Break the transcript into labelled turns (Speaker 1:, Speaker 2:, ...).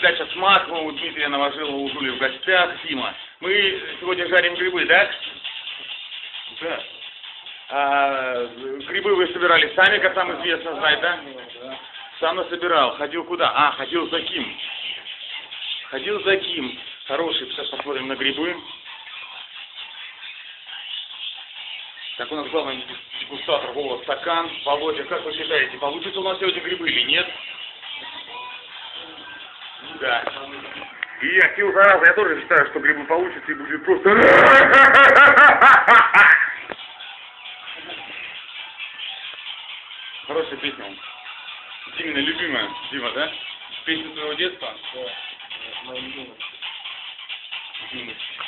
Speaker 1: Дача Смакова, у Дмитрия Новожилова, у Жули в гостях, Сима. Мы сегодня жарим грибы, да? Да. А, грибы вы собирали сами, как нам известно, знать, да? Сам насобирал. Ходил куда? А, ходил за Ким. Ходил за Ким. Хороший, сейчас посмотрим на грибы. Так, у нас главный дегустатор Вова Стакан. Володя, как вы считаете, получится у нас сегодня грибы или нет? Да. И я, Кирилл Зараза, я тоже считаю, что грибы получится и будет просто... Хорошая песня. Димина любимая. Дима, да? Песня твоего детства?
Speaker 2: Да, думать.
Speaker 1: Юность.